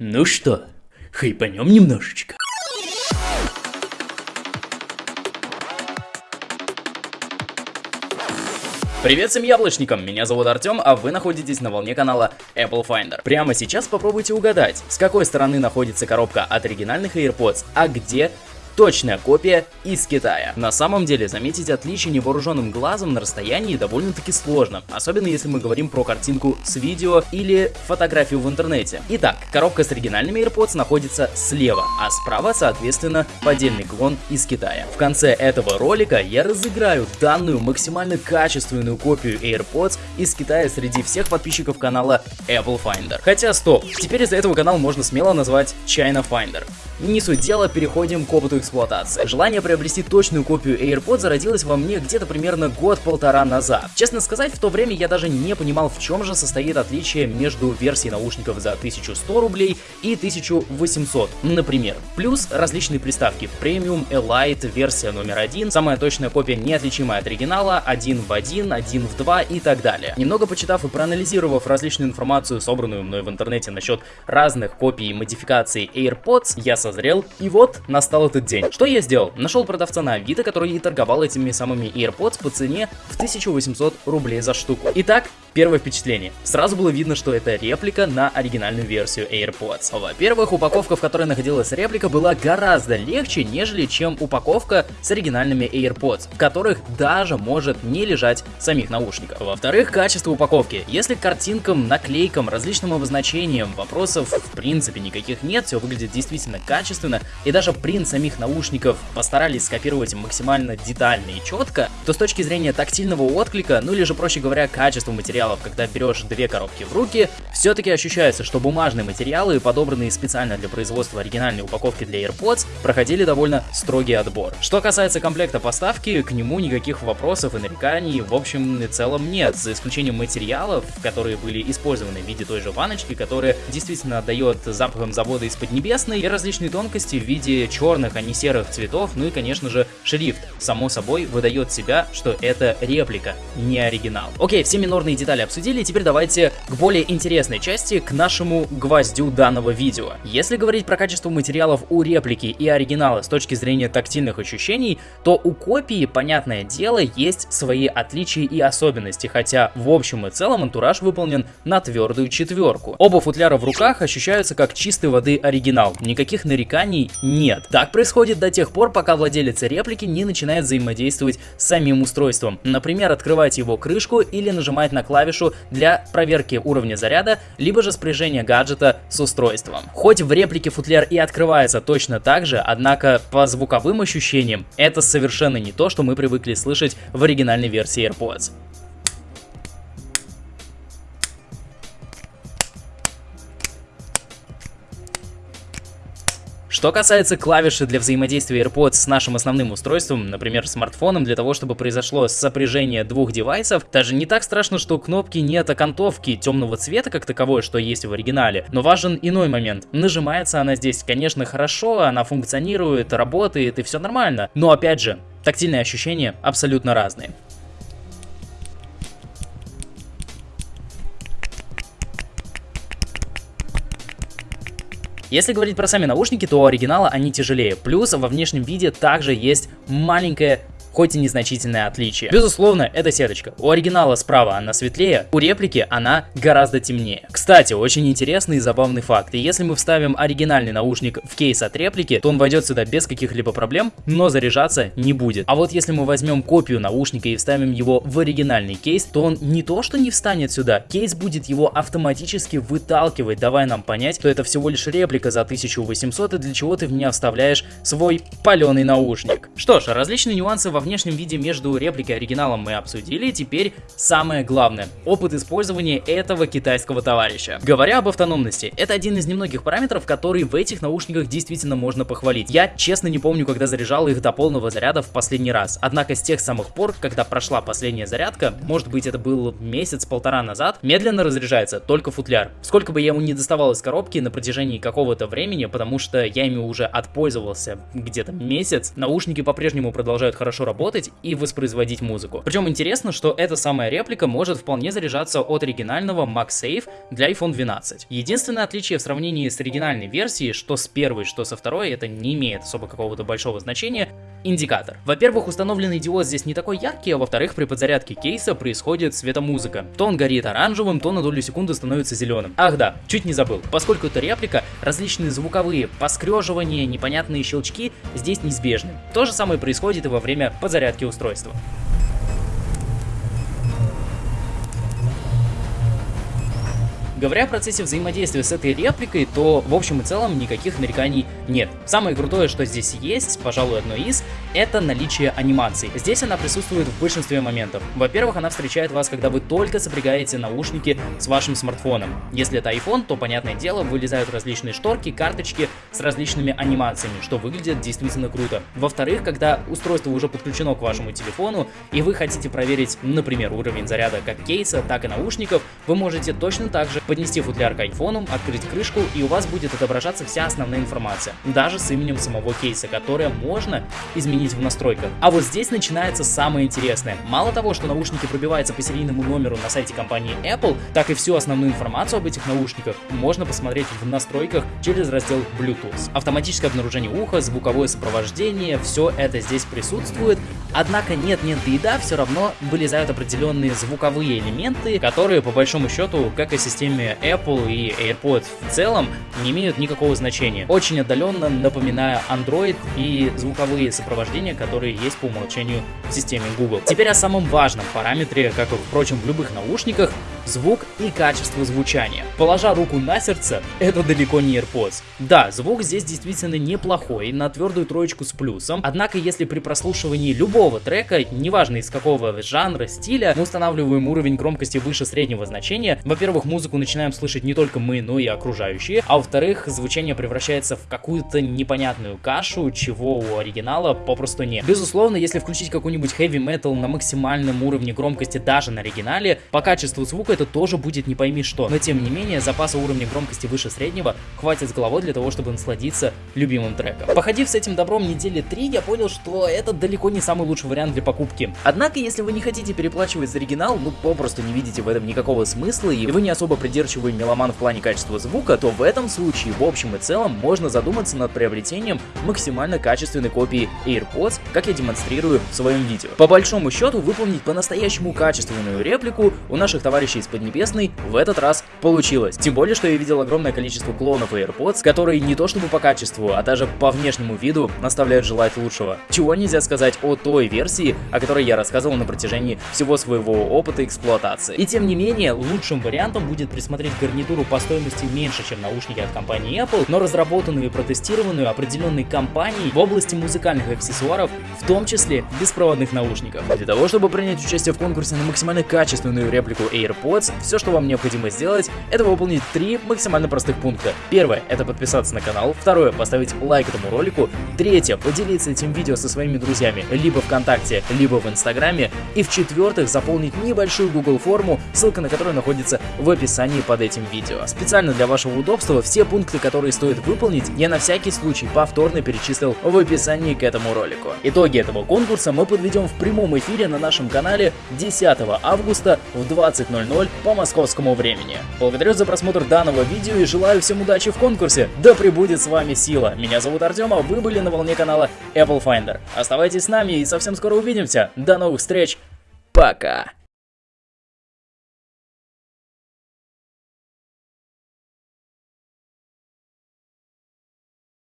Ну что, хайпанем немножечко. Привет всем яблочникам, меня зовут Артем, а вы находитесь на волне канала Apple Finder. Прямо сейчас попробуйте угадать, с какой стороны находится коробка от оригинальных AirPods, а где точная копия из Китая. На самом деле, заметить отличие невооруженным глазом на расстоянии довольно-таки сложно, особенно если мы говорим про картинку с видео или фотографию в интернете. Итак, коробка с оригинальными AirPods находится слева, а справа, соответственно, поддельный клон из Китая. В конце этого ролика я разыграю данную максимально качественную копию AirPods из Китая среди всех подписчиков канала Apple Finder. Хотя стоп, теперь из-за этого канал можно смело назвать China Finder. Не суть дела, переходим к опыту эксплуатации. Желание приобрести точную копию AirPods зародилось во мне где-то примерно год-полтора назад. Честно сказать, в то время я даже не понимал, в чем же состоит отличие между версией наушников за 1100 рублей и 1800, например. Плюс различные приставки Premium, Elite, версия номер один, самая точная копия неотличимая от оригинала, один в один, один в два и так далее. Немного почитав и проанализировав различную информацию, собранную мной в интернете насчет разных копий и модификаций AirPods, я созрел, и вот настал этот день. Что я сделал? Нашел продавца на Авито, который и торговал этими самыми AirPods по цене в 1800 рублей за штуку. Итак, Первое впечатление. Сразу было видно, что это реплика на оригинальную версию AirPods. Во-первых, упаковка, в которой находилась реплика, была гораздо легче, нежели чем упаковка с оригинальными AirPods, в которых даже может не лежать самих наушников. Во-вторых, качество упаковки. Если картинкам, наклейкам, различным обозначениям вопросов в принципе никаких нет, все выглядит действительно качественно, и даже принт самих наушников постарались скопировать максимально детально и четко, то с точки зрения тактильного отклика, ну или же проще говоря, качества материалов, когда берешь две коробки в руки, все-таки ощущается, что бумажные материалы, подобранные специально для производства оригинальной упаковки для AirPods, проходили довольно строгий отбор. Что касается комплекта поставки, к нему никаких вопросов и нареканий в общем и целом нет, за исключением материалов, которые были использованы в виде той же ваночки, которая действительно отдает запахом завода из Поднебесной, и различные тонкости в виде черных, а не серых цветов, ну и конечно же шрифт, само собой выдает себя, что это реплика, не оригинал. Окей, все минорные детали обсудили, теперь давайте к более интересной части, к нашему гвоздю данного видео. Если говорить про качество материалов у реплики и оригинала с точки зрения тактильных ощущений, то у копии, понятное дело, есть свои отличия и особенности, хотя в общем и целом антураж выполнен на твердую четверку. Оба футляра в руках ощущаются как чистой воды оригинал, никаких нареканий нет. Так происходит до тех пор, пока владелец реплики не начинает взаимодействовать с самим устройством, например, открывать его крышку или нажимать на клавишу для проверки уровня заряда, либо же спряжения гаджета с устройством. Хоть в реплике футляр и открывается точно так же, однако по звуковым ощущениям это совершенно не то, что мы привыкли слышать в оригинальной версии AirPods. Что касается клавиши для взаимодействия AirPods с нашим основным устройством, например, смартфоном, для того, чтобы произошло сопряжение двух девайсов, даже не так страшно, что кнопки нет окантовки темного цвета, как таковой, что есть в оригинале, но важен иной момент. Нажимается она здесь, конечно, хорошо, она функционирует, работает и все нормально, но опять же, тактильные ощущения абсолютно разные. Если говорить про сами наушники, то у оригинала они тяжелее. Плюс во внешнем виде также есть маленькая хоть и незначительное отличие. Безусловно, это сеточка. У оригинала справа она светлее, у реплики она гораздо темнее. Кстати, очень интересный и забавный факт. Если мы вставим оригинальный наушник в кейс от реплики, то он войдет сюда без каких-либо проблем, но заряжаться не будет. А вот если мы возьмем копию наушника и вставим его в оригинальный кейс, то он не то что не встанет сюда, кейс будет его автоматически выталкивать, давая нам понять, что это всего лишь реплика за 1800 и для чего ты в меня вставляешь свой паленый наушник. Что ж, различные нюансы во внешнем виде между репликой и оригиналом мы обсудили, теперь самое главное – опыт использования этого китайского товарища. Говоря об автономности, это один из немногих параметров, который в этих наушниках действительно можно похвалить. Я честно не помню, когда заряжал их до полного заряда в последний раз, однако с тех самых пор, когда прошла последняя зарядка, может быть это был месяц-полтора назад, медленно разряжается только футляр. Сколько бы я ему не доставал из коробки на протяжении какого-то времени, потому что я ими уже отпользовался где-то месяц, наушники по-прежнему продолжают хорошо работать и воспроизводить музыку. Причем интересно, что эта самая реплика может вполне заряжаться от оригинального MagSafe для iPhone 12. Единственное отличие в сравнении с оригинальной версией, что с первой, что со второй, это не имеет особо какого-то большого значения, индикатор. Во-первых, установленный диод здесь не такой яркий, а во-вторых, при подзарядке кейса происходит светомузыка. То он горит оранжевым, то на долю секунды становится зеленым. Ах да, чуть не забыл. Поскольку это реплика, различные звуковые поскреживания, непонятные щелчки здесь неизбежны. То же самое происходит и во время подзарядки устройства. Говоря о процессе взаимодействия с этой репликой, то в общем и целом никаких нареканий нет. Самое крутое, что здесь есть, пожалуй, одно из, это наличие анимации. Здесь она присутствует в большинстве моментов. Во-первых, она встречает вас, когда вы только сопрягаете наушники с вашим смартфоном. Если это iPhone, то, понятное дело, вылезают различные шторки, карточки с различными анимациями, что выглядит действительно круто. Во-вторых, когда устройство уже подключено к вашему телефону, и вы хотите проверить, например, уровень заряда как кейса, так и наушников, вы можете точно так же поднести футляр к айфону, открыть крышку, и у вас будет отображаться вся основная информация, даже с именем самого кейса, которое можно изменить в настройках. А вот здесь начинается самое интересное. Мало того, что наушники пробиваются по серийному номеру на сайте компании Apple, так и всю основную информацию об этих наушниках можно посмотреть в настройках через раздел Bluetooth. Автоматическое обнаружение уха, звуковое сопровождение, все это здесь присутствует, однако нет-нет и да, все равно вылезают определенные звуковые элементы, которые по большому счету, как и системе Apple и AirPods в целом не имеют никакого значения. Очень отдаленно напоминая Android и звуковые сопровождения, которые есть по умолчанию в системе Google. Теперь о самом важном параметре, как и, впрочем, в любых наушниках, звук и качество звучания. Положа руку на сердце, это далеко не AirPods. Да, звук здесь действительно неплохой, на твердую троечку с плюсом, однако если при прослушивании любого трека, неважно из какого жанра, стиля, мы устанавливаем уровень громкости выше среднего значения, во-первых, музыку начинаем слышать не только мы, но и окружающие, а во-вторых, звучание превращается в какую-то непонятную кашу, чего у оригинала попросту нет. Безусловно, если включить какой-нибудь heavy metal на максимальном уровне громкости даже на оригинале, по качеству звука это тоже будет не пойми что. Но тем не менее, запаса уровня громкости выше среднего хватит с головой для того, чтобы насладиться любимым треком. Походив с этим добром недели 3, я понял, что это далеко не самый лучший вариант для покупки. Однако, если вы не хотите переплачивать за оригинал, ну попросту не видите в этом никакого смысла, и вы не особо придирчивый меломан в плане качества звука, то в этом случае, в общем и целом, можно задуматься над приобретением максимально качественной копии AirPods, как я демонстрирую в своем видео. По большому счету, выполнить по-настоящему качественную реплику у наших товарищей из Поднебесной в этот раз получилось. Тем более, что я видел огромное количество клонов AirPods, которые не то чтобы по качеству, а даже по внешнему виду наставляют желать лучшего. Чего нельзя сказать о той версии, о которой я рассказывал на протяжении всего своего опыта эксплуатации. И тем не менее, лучшим вариантом будет присмотреть гарнитуру по стоимости меньше, чем наушники от компании Apple, но разработанную и протестированную определенной компанией в области музыкальных аксессуаров, в том числе беспроводных наушников. Для того, чтобы принять участие в конкурсе на максимально качественную реплику AirPods, AirPods, все, что вам необходимо сделать, это выполнить три максимально простых пункта. Первое, это подписаться на канал. Второе, поставить лайк этому ролику. Третье, поделиться этим видео со своими друзьями либо ВКонтакте, либо в Инстаграме. И в-четвертых, заполнить небольшую Google форму, ссылка на которую находится в описании под этим видео. Специально для вашего удобства все пункты, которые стоит выполнить, я на всякий случай повторно перечислил в описании к этому ролику. Итоги этого конкурса мы подведем в прямом эфире на нашем канале 10 августа в 20.00 по московскому времени. Благодарю за просмотр данного видео и желаю всем удачи в конкурсе. Да пребудет с вами сила. Меня зовут Артем, а вы были на волне канала Apple Finder. Оставайтесь с нами и совсем скоро увидимся. До новых встреч. Пока.